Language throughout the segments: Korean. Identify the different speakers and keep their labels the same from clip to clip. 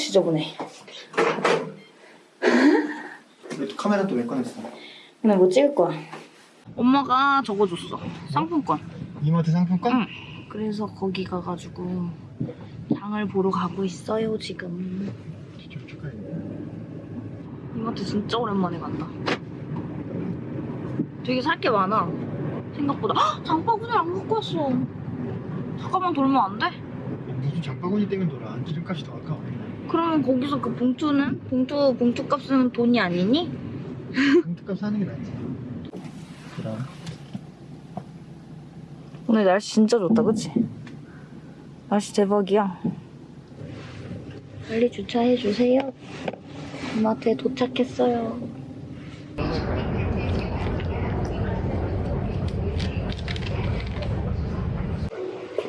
Speaker 1: 지저분해.
Speaker 2: 카메라 또 왜 꺼냈어?
Speaker 1: 오늘 뭐 찍을 거야? 엄마가 적어줬어. 상품권.
Speaker 2: 이마트 상품권?
Speaker 1: 응. 그래서 거기 가가지고 장을 보러 가고 있어요 지금.
Speaker 2: 직접 축하해.
Speaker 1: 이마트 진짜 오랜만에 간다. 되게 살 게 많아. 생각보다. 헉! 장바구니 안 갖고 왔어. 잠깐만 돌면 안 돼?
Speaker 2: 무슨 장바구니 땡은 돌아. 안지름값이 더 아까워.
Speaker 1: 그러면 거기서 그 봉투는? 봉투, 봉투 값은 돈이 아니니?
Speaker 2: 공특값 사는 게 낫지. 그럼.
Speaker 1: 오늘 날씨 진짜 좋다, 그치? 날씨 대박이야. 빨리 주차해주세요. 이마트에 도착했어요.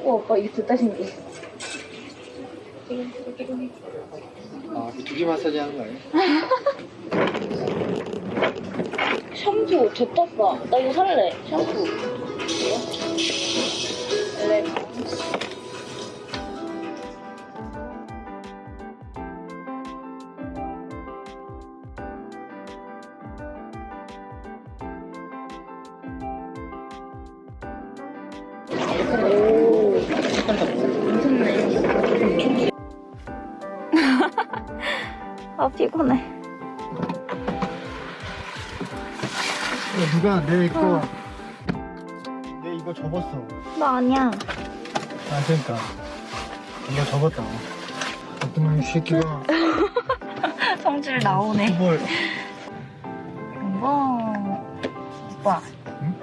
Speaker 1: 어, 오빠 이게 듣다 신기해.
Speaker 2: 아, 그 두기 마사지 하는 거 아니야?
Speaker 1: 샴푸 좋다. 나 이거 살래. 샴푸. 엘레
Speaker 2: 야, 누가 내 거. 내 이거 접었어.
Speaker 1: 나 아니야.
Speaker 2: 아, 그러니까. 이거 접었다. 어떤 새끼가.
Speaker 1: 성질 나오네.
Speaker 2: 뭘.
Speaker 1: 이거 오빠.
Speaker 2: 응?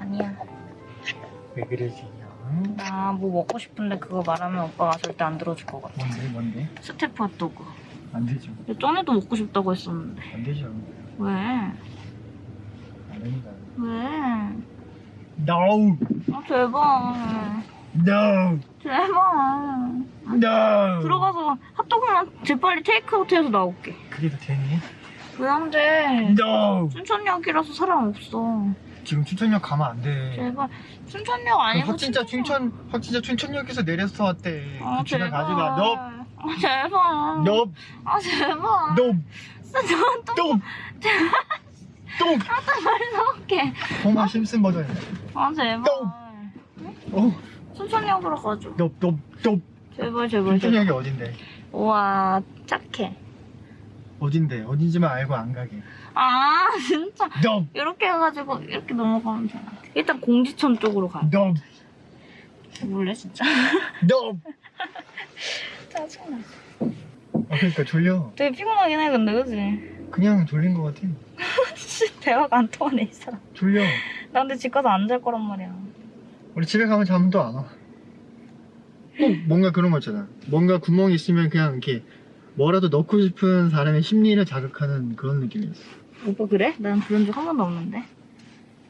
Speaker 1: 아니야.
Speaker 2: 왜 그러지?
Speaker 1: 나 뭐 먹고 싶은데 그거 말하면 오빠가 절대 안 들어줄 것 같아.
Speaker 2: 뭔데, 뭔데?
Speaker 1: 스테프 핫도그.
Speaker 2: 안 되죠.
Speaker 1: 전에도 먹고 싶다고 했었는데.
Speaker 2: 안 되죠.
Speaker 1: 왜? 왜?
Speaker 2: No!
Speaker 1: 아 제발.
Speaker 2: No!
Speaker 1: 제발.
Speaker 2: No!
Speaker 1: 들어가서 핫도그만 재빨리 테이크아웃해서 나올게.
Speaker 2: 그게 더 되니?
Speaker 1: 왜 안 돼?
Speaker 2: No!
Speaker 1: 춘천역이라서 사람 없어.
Speaker 2: 지금 춘천역 가면 안 돼.
Speaker 1: 제발. 춘천역 아니고
Speaker 2: 확 진짜
Speaker 1: 춘천역.
Speaker 2: 춘천, 확 진짜 춘천역에서 내려서 왔대.
Speaker 1: 아
Speaker 2: 그
Speaker 1: 제발.
Speaker 2: 마. 너,
Speaker 1: 아 제발.
Speaker 2: 너,
Speaker 1: 아 제발.
Speaker 2: 너,
Speaker 1: 진짜 또
Speaker 2: 또, 또.
Speaker 1: 빨리 나올게.
Speaker 2: 호마 심슨 버전이야.
Speaker 1: 아 제발.
Speaker 2: 어,
Speaker 1: 춘천역으로 가줘.
Speaker 2: 너.
Speaker 1: 제발 제발.
Speaker 2: 춘천역이 어딘데?
Speaker 1: 우와 착해.
Speaker 2: 어딘데? 어딘지만 알고 안 가게.
Speaker 1: 아 진짜
Speaker 2: 너,
Speaker 1: 이렇게 해가지고 이렇게 넘어가면 되나? 일단 공지천 쪽으로 가.
Speaker 2: 너,
Speaker 1: 몰래 진짜.
Speaker 2: 너.
Speaker 1: 짜증나.
Speaker 2: 아, 그러니까 졸려.
Speaker 1: 되게 피곤하긴 해 근데 그지?
Speaker 2: 그냥 졸린 것 같아.
Speaker 1: 대화가 안 통하네 이 사람.
Speaker 2: 졸려.
Speaker 1: 나 근데 집 가서 안 잘 거란 말이야.
Speaker 2: 우리 집에 가면 잠도 안 와. 꼭 뭔가 그런 거 있잖아. 뭔가 구멍이 있으면 그냥 이렇게 뭐라도 넣고 싶은 사람의 심리를 자극하는 그런 느낌이었어.
Speaker 1: 오빠 그래? 난 그런 적 한 번도 없는데.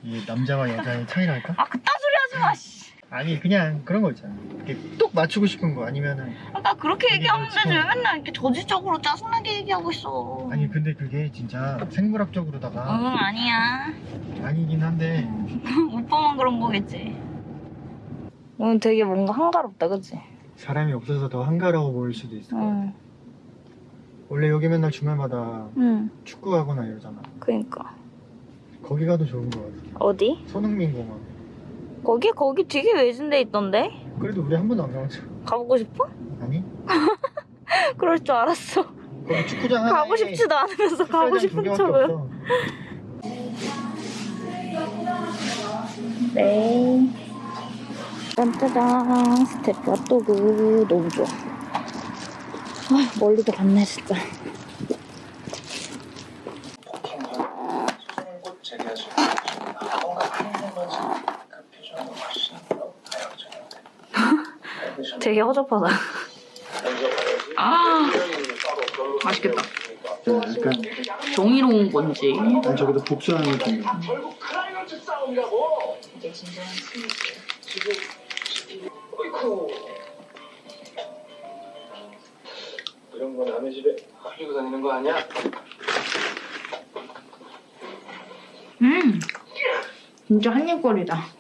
Speaker 2: 이게 남자와 여자의 차이랄까?
Speaker 1: 아 그딴 소리 하지 마. 씨.
Speaker 2: 아니 그냥 그런 거 있잖아. 이렇게 똑 맞추고 싶은 거 아니면은
Speaker 1: 아까 그렇게 얘기하면 되지 왜. 맨날 이렇게 저지적으로 짜증나게 얘기하고 있어.
Speaker 2: 아니 근데 그게 진짜 생물학적으로다가
Speaker 1: 응 아니야.
Speaker 2: 아니긴 한데
Speaker 1: 오빠만 그런 거겠지. 오늘 되게 뭔가 한가롭다 그치?
Speaker 2: 사람이 없어서 더 한가로워 보일 수도 있어.
Speaker 1: 응.
Speaker 2: 원래 여기 맨날 주말마다
Speaker 1: 응.
Speaker 2: 축구하거나 이러잖아.
Speaker 1: 그니까.
Speaker 2: 거기 가도 좋은 거 같아.
Speaker 1: 어디?
Speaker 2: 손흥민 공원.
Speaker 1: 거기 거기 되게 외진데 있던데?
Speaker 2: 그래도 우리 한 번도 안 가봤죠.
Speaker 1: 가보고 싶어?
Speaker 2: 아니?
Speaker 1: 그럴 줄 알았어.
Speaker 2: 거기 축구장
Speaker 1: 가고 싶지도 않으면서 가고 싶은 척을. 네. 짠짜잔 스테프 핫도그 너무 좋아. 아, 멀리도 갔네 진짜.
Speaker 3: 곧 재개하실 것입니다. 뭔가 한번 그 표정도 훨씬 더 다양해졌는데.
Speaker 1: 되게 허접하다. 아 맛있겠다.
Speaker 2: 약간
Speaker 1: 정의로운 건지.
Speaker 2: 아니 저기도 복수하는 느낌.
Speaker 3: 이런 거 남의 집에 가지고 다니는 거 아니야?
Speaker 1: 음, 진짜 한입거리다.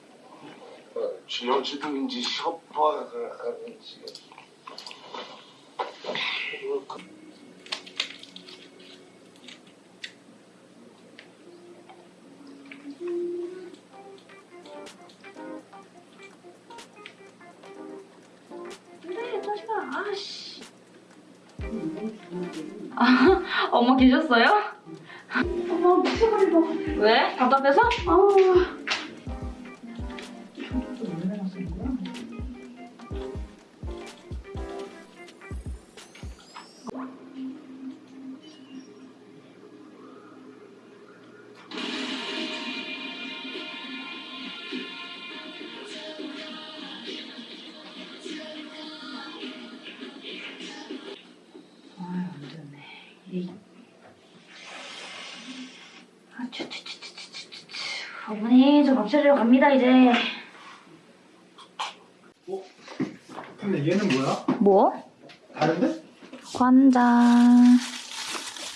Speaker 3: 어,
Speaker 1: 그래, 자식아. 아씨. 아, 엄마 계셨어요?
Speaker 4: 엄마 미쳐버릴 것 같아.
Speaker 1: 왜? 답답해서?
Speaker 4: 아.
Speaker 1: 아, 차리러 갑니다, 이제.
Speaker 2: 근데 얘는 뭐야?
Speaker 1: 뭐?
Speaker 2: 다른데?
Speaker 1: 관장.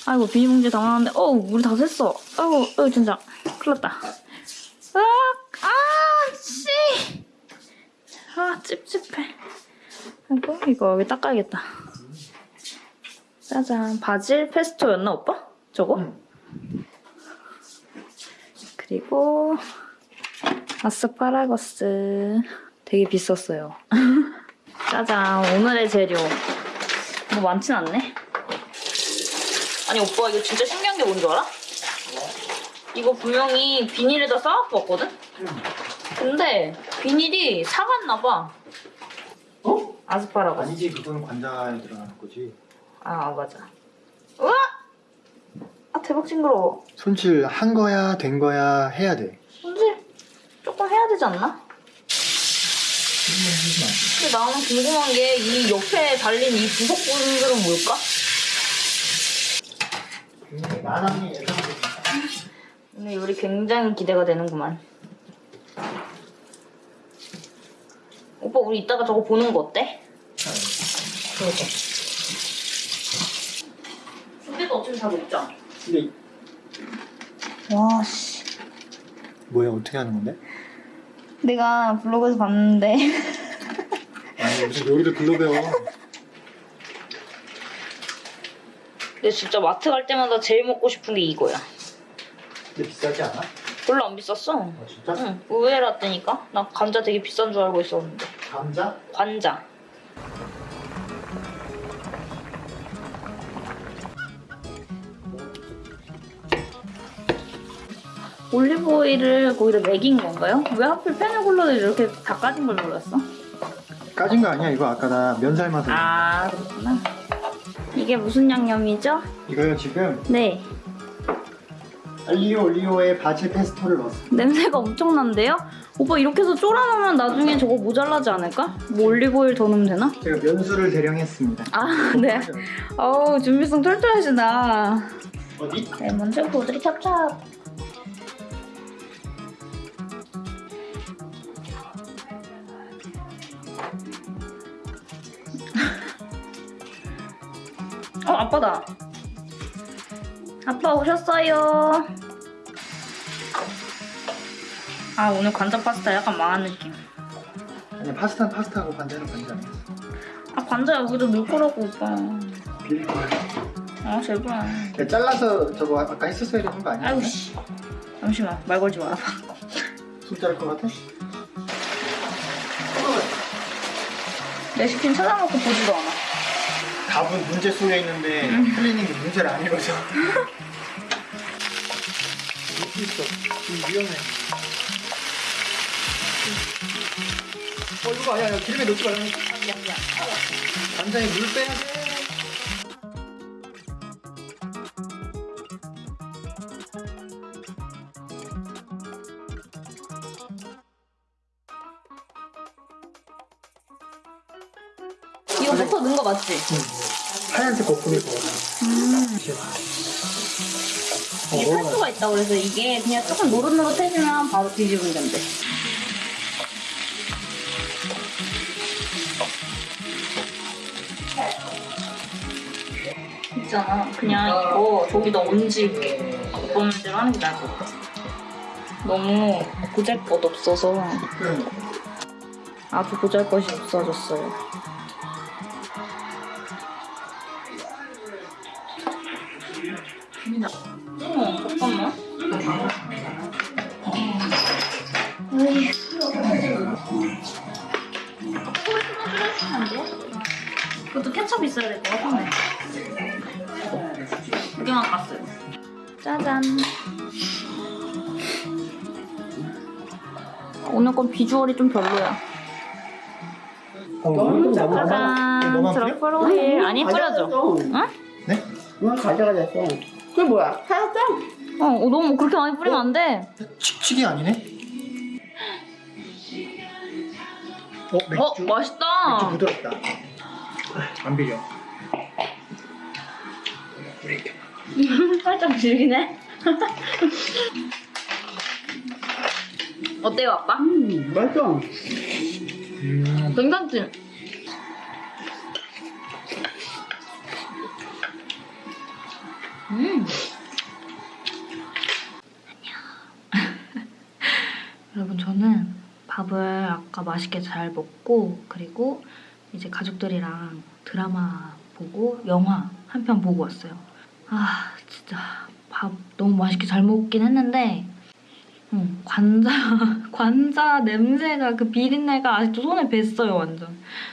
Speaker 1: 아이고, 비닐봉지 담아놨는데, 어우, 물이 다 샜어. 아이고, 아이고, 진짜. 큰일 났다. 으악! 아, 씨! 아, 찝찝해. 아이고, 이거 여기 닦아야겠다. 짜잔. 바질 페스토였나, 오빠? 저거?
Speaker 2: 응.
Speaker 1: 그리고, 아스파라거스. 되게 비쌌어요. 짜잔. 오늘의 재료. 뭐 많진 않네. 아니 오빠 이거 진짜 신기한 게 뭔 줄 알아? 이거 분명히 비닐에다 싸갖고 왔거든? 근데 비닐이 사갔나 봐.
Speaker 2: 어?
Speaker 1: 아스파라거스.
Speaker 2: 아니지 그건 관자에 들어가는 거지
Speaker 1: 아 맞아. 우와! 아 대박 징그러워.
Speaker 2: 손질 한 거야 된 거야 해야 돼
Speaker 1: 조금 해야 되지 않나? 근데 나는 궁금한 게 이 옆에 달린 이 부속 분들은 뭘까? 오늘 요리 굉장히 기대가 되는구만. 오빠 우리 이따가 저거 보는 거 어때? 그러게. 근데도 어차피 다 녹잖아.
Speaker 2: 근데
Speaker 1: 와 씨.
Speaker 2: 뭐야 어떻게 하는 건데?
Speaker 1: 내가 블로그에서 봤는데
Speaker 2: 아니 무슨 요리를 글로 배워
Speaker 1: 근데 진짜 마트 갈 때마다 제일 먹고 싶은 게 이거야.
Speaker 2: 근데 비싸지 않아?
Speaker 1: 별로 안 비쌌어.
Speaker 2: 아 진짜?
Speaker 1: 응, 의외라더니까. 나 감자 되게 비싼 줄 알고 있었는데.
Speaker 2: 감자?
Speaker 1: 관자. 올리브 오일을 거기다 먹인 건가요? 왜 하필 페네골로를 이렇게 다 까진 걸 몰랐어?
Speaker 2: 까진 거 아니야 이거 아까 나 면 삶아서
Speaker 1: 아 그렇구나. 이게 무슨 양념이죠?
Speaker 2: 이거요 지금
Speaker 1: 네.
Speaker 2: 알리오 올리오에 바질 페스토를 넣었어
Speaker 1: 냄새가 엄청난데요? 오빠 이렇게 해서 쫄아놓으면 나중에 저거 모자라지 않을까? 뭐 올리브 오일 더 넣으면 되나?
Speaker 2: 제가 면수를 대령했습니다
Speaker 1: 아 네. 어우 준비성 털털하시다.
Speaker 2: 어디?
Speaker 1: 네, 먼저 보드리 찹찹. 어, 아빠다. 아빠 오셨어요. 아, 오늘 관자 파스타 약간 망한 느낌.
Speaker 2: 아니 파스타는 파스타고 관자는 관자
Speaker 1: 아, 관자 여기도 넣을 거라고, 오빠.
Speaker 2: 비릴 거야
Speaker 1: 아, 제발.
Speaker 2: 야, 잘라서 저거 아까 했었어야 되는 거 아니야?
Speaker 1: 아이고, 씨. 잠시만, 말 걸지 마라.
Speaker 2: 손 자를 것 같아?
Speaker 1: 레시피는 찾아놓고 보지도 않아.
Speaker 2: 답은 문제 속에 있는데 틀리는 게 문제를 안 읽어서 있어 좀 위험해 어 이거 아니야 기름에 넣지 말라니까. 간장에 물 빼야 돼
Speaker 1: 있다 그래서 이게 그냥 조금 노릇노릇해지면 바로 뒤집으면 된대. 있잖아. 그냥 이거 저기다 얹을게. 오빠 문제로 하는 게 나을 것 같아. 너무 보잘것 없어서
Speaker 2: 응.
Speaker 1: 아주 보잘것이 없어졌어요. 두 개만 깠어요. 짜잔. 오늘 건 비주얼이 좀 별로야.
Speaker 2: 어,
Speaker 1: 짜잔. 오일. 아니, 뿌려줘. 응?
Speaker 2: 네?
Speaker 3: 이건 가져가졌어. 그게 뭐야? 사였어?
Speaker 1: 어, 어, 너무 그렇게 많이 뿌리면 안 돼.
Speaker 2: 칙칙이 아니네? 어, 맥주.
Speaker 1: 어, 맛있다.
Speaker 2: 맥주 부드럽다. 안 비려. 우리 이렇게.
Speaker 1: 살짝 질기네. 어때요, 아빠?
Speaker 3: 음, 맛있어.
Speaker 2: 음,
Speaker 1: 괜찮지? 음. 안녕. 여러분 저는 밥을 아까 맛있게 잘 먹고 그리고 이제 가족들이랑 드라마 보고 영화 한 편 보고 왔어요. 아 진짜 밥 너무 맛있게 잘 먹긴 했는데 음, 관자 관자 냄새가 그 비린내가 아직도 손에 뱄어요 완전.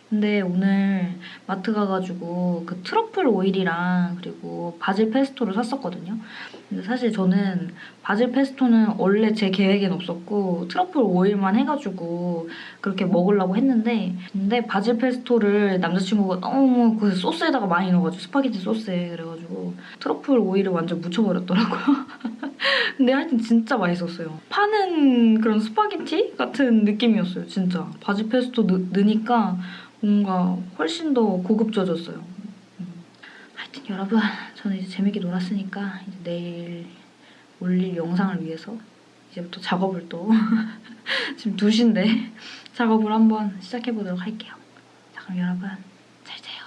Speaker 1: 근데 오늘 마트 가가지고 그 트러플 오일이랑 그리고 바질 페스토를 샀었거든요. 사실 저는 바질 페스토는 원래 제 계획엔 없었고 트러플 오일만 해가지고 그렇게 먹으려고 했는데 근데 바질 페스토를 남자친구가 너무 그 소스에다가 많이 넣어가지고 스파게티 소스에 그래가지고 트러플 오일을 완전 묻혀버렸더라고요. 근데 하여튼 진짜 맛있었어요. 파는 그런 스파게티 같은 느낌이었어요, 진짜. 바질 페스토 넣, 넣으니까 뭔가 훨씬 더 고급져졌어요. 음. 하여튼 여러분, 저는 이제 재밌게 놀았으니까 이제 내일 올릴 영상을 위해서 이제부터 작업을 또 지금 2시인데 작업을 한번 시작해보도록 할게요. 자, 그럼 여러분 잘 자요.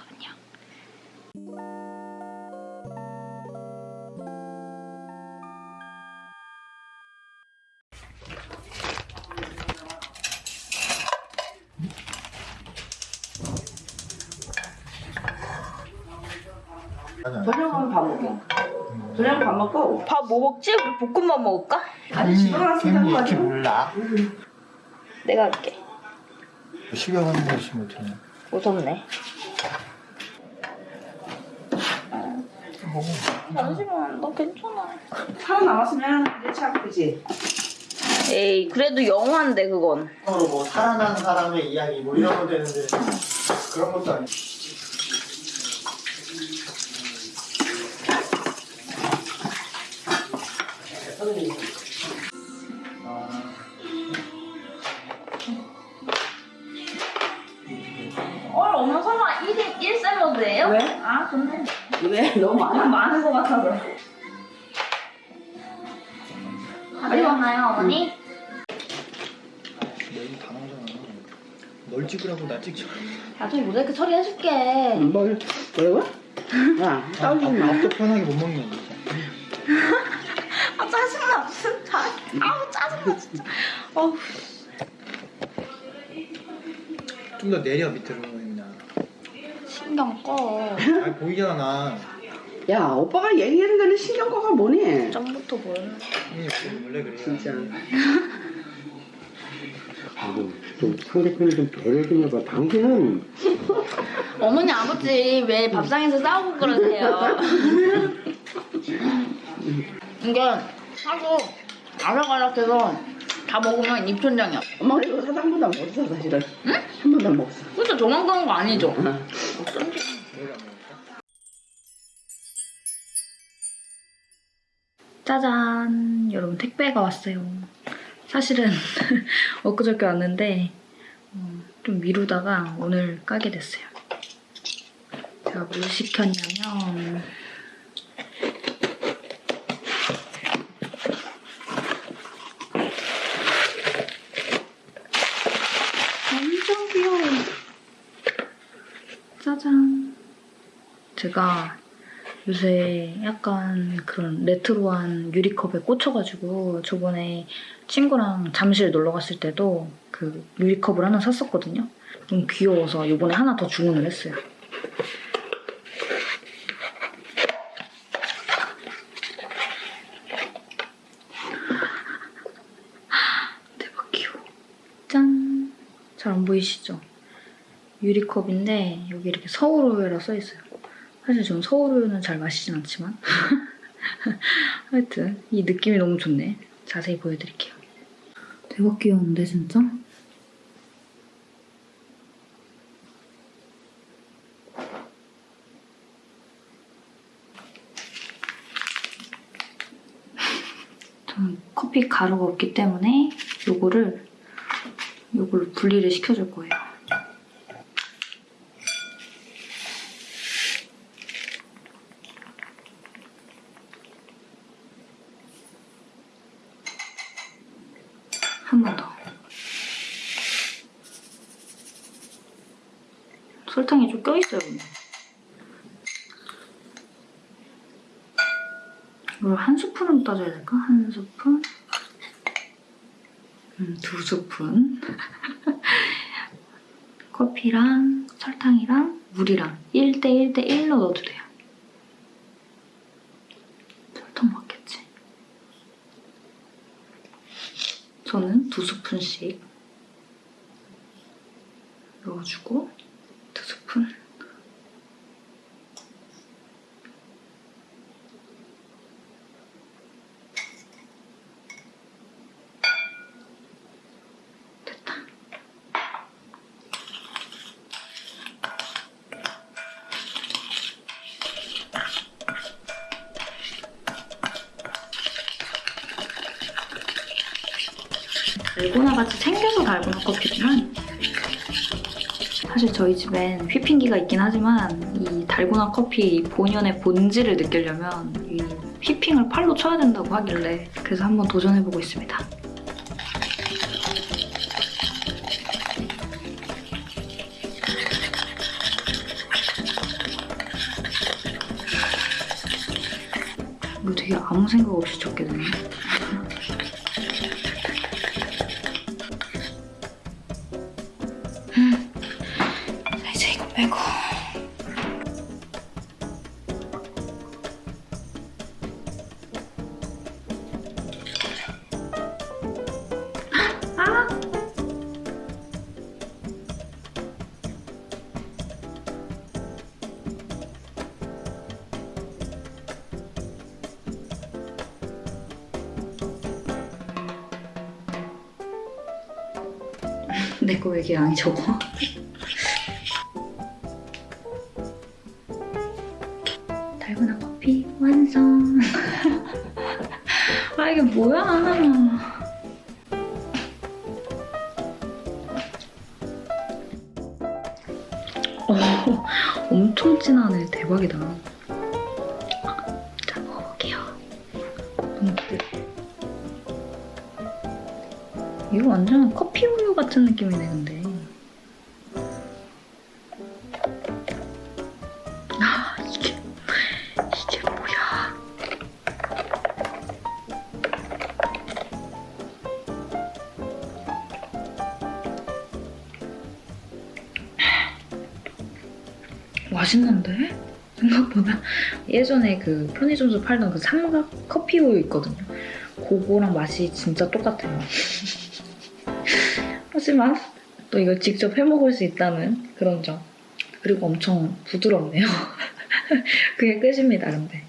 Speaker 3: 밥 먹고.
Speaker 1: 밥 뭐 먹지? 볶음밥 먹을까?
Speaker 3: 아니, 집에 가서
Speaker 2: 음,
Speaker 3: 한
Speaker 2: 이렇게
Speaker 3: 거지.
Speaker 2: 몰라.
Speaker 1: 내가 할게.
Speaker 2: 식용하는 것이 못해.
Speaker 1: 무섭네.
Speaker 2: 먹어.
Speaker 1: 잠시만, 나 괜찮아.
Speaker 3: 살아남았으면 이제 참 그지.
Speaker 1: 에이, 그래도 영화인데 그건.
Speaker 2: 서로 뭐 살아난 사람의 이야기 뭐 이런 거 되는데 그런 것도 아니고.
Speaker 1: 어머니?
Speaker 2: 여기 다 나오잖아. 널 찍으라고 나 찍지.
Speaker 1: 나중에 모자이크 처리해줄게.
Speaker 3: 뭘, 뭐라고? 야, 싸우지 마.
Speaker 2: 밥도 편하게 못 먹냐 진짜.
Speaker 1: 아, 짜증나. 진짜. 아우, 짜증나, 진짜. 어우.
Speaker 2: 좀 더 내려 밑으로 그냥.
Speaker 1: 신경 꺼.
Speaker 2: 아 보이잖아.
Speaker 3: 야, 오빠가 얘기하는 데는 신경과가 뭐니?
Speaker 1: 점부터 보여.
Speaker 2: 원래 그래요.
Speaker 3: 진짜.
Speaker 5: 아이고, 좀 상대편을 좀 배려 좀 해봐. 당신은
Speaker 1: 어머니, 아버지, 왜 밥상에서 싸우고 그러세요? 이게 하고 아삭아삭해서 다 먹으면 입천장이야.
Speaker 3: 엄마 이거 사장보다 못했어, 사실은. 응? 한 번도 안 먹었어.
Speaker 1: 저만 그런 거 아니죠?
Speaker 3: 응.
Speaker 1: 어쩐지. 짜잔. 여러분 택배가 왔어요. 사실은 엊그저께 왔는데 어, 좀 미루다가 오늘 까게 됐어요. 제가 뭘 시켰냐면 완전 귀여워 짜잔. 제가 요새 약간 그런 레트로한 유리컵에 꽂혀가지고 저번에 친구랑 잠실 놀러 갔을 때도 그 유리컵을 하나 샀었거든요. 너무 귀여워서 이번에 하나 더 주문을 했어요. 대박 귀여워. 짠! 잘 안 보이시죠? 유리컵인데 여기 이렇게 서울호회라 써있어요. 사실 저는 서울우유는 잘 마시진 않지만 하여튼 이 느낌이 너무 좋네. 자세히 보여드릴게요. 대박 귀여운데 진짜? 저는 커피 가루가 없기 때문에 요거를 요걸로 분리를 시켜줄 거예요. 한 번 더. 설탕이 좀 껴있어요, 근데. 이걸 한 스푼으로 따져야 될까? 한 스푼? 음, 두 스푼. 커피랑 설탕이랑 물이랑 1대 1대 1로 넣어도 돼요. 설탕 맞겠지? 저는 두 스푼씩 넣어주고 두 스푼 됐다. 달고나 같이 생겨서 달고 나 커피지만 사실 저희 집엔 휘핑기가 있긴 하지만 이 달고나 커피 본연의 본질을 느끼려면 이 휘핑을 팔로 쳐야 된다고 하길래 그래서 한번 도전해보고 있습니다. 이거 되게 아무 생각 없이 쳤게 되네. 내 거 왜 이렇게 양이 적어? 달고나 커피 완성. 아 이게 뭐야? 어, 엄청 진하네. 대박이다. 자 먹어볼게요. 기대. 이거 완전 커피 같은 느낌이네 근데. 아 이게 이게 뭐야? 맛있는데? 생각보다 예전에 그 편의점에서 팔던 그 삼각 커피 우유 있거든요. 그거랑 맛이 진짜 똑같아요. 하지만 또 이걸 직접 해먹을 수 있다는 그런 점. 그리고 엄청 부드럽네요. 그게 끝입니다, 근데.